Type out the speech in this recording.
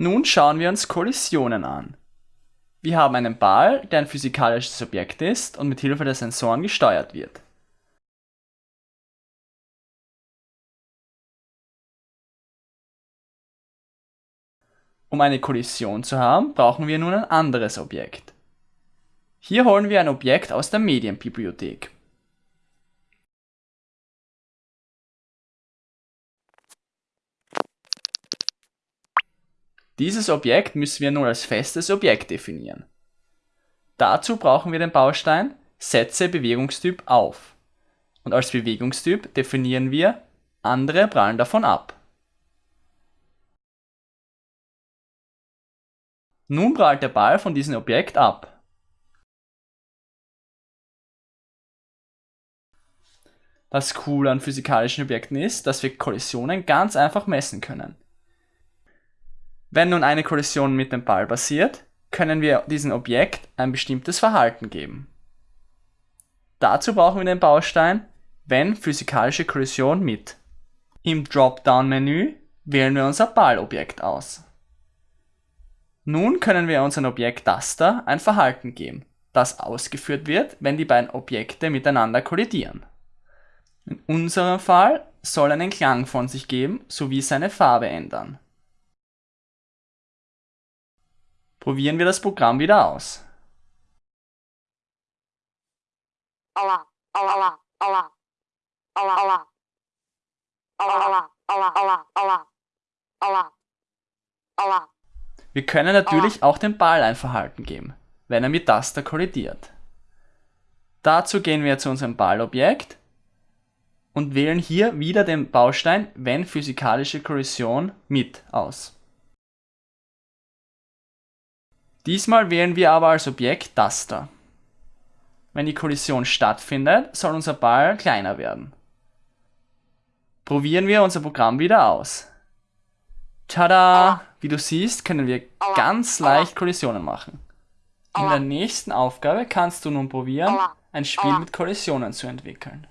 Nun schauen wir uns Kollisionen an. Wir haben einen Ball, der ein physikalisches Objekt ist und mit Hilfe der Sensoren gesteuert wird. Um eine Kollision zu haben, brauchen wir nun ein anderes Objekt. Hier holen wir ein Objekt aus der Medienbibliothek. Dieses Objekt müssen wir nun als festes Objekt definieren. Dazu brauchen wir den Baustein Setze Bewegungstyp auf und als Bewegungstyp definieren wir andere prallen davon ab. Nun prallt der Ball von diesem Objekt ab. Das Coole an physikalischen Objekten ist, dass wir Kollisionen ganz einfach messen können. Wenn nun eine Kollision mit dem Ball passiert, können wir diesem Objekt ein bestimmtes Verhalten geben. Dazu brauchen wir den Baustein wenn physikalische Kollision mit. Im Dropdown-Menü wählen wir unser Ballobjekt aus. Nun können wir unserem Objekt Duster ein Verhalten geben, das ausgeführt wird, wenn die beiden Objekte miteinander kollidieren. In unserem Fall soll einen Klang von sich geben sowie seine Farbe ändern. Probieren wir das Programm wieder aus. Wir können natürlich auch dem Ball ein Verhalten geben, wenn er mit Taster kollidiert. Dazu gehen wir zu unserem Ballobjekt und wählen hier wieder den Baustein wenn physikalische Kollision mit aus. Diesmal wählen wir aber als Objekt Duster. Wenn die Kollision stattfindet, soll unser Ball kleiner werden. Probieren wir unser Programm wieder aus. Tada! Wie du siehst, können wir ganz leicht Kollisionen machen. In der nächsten Aufgabe kannst du nun probieren, ein Spiel mit Kollisionen zu entwickeln.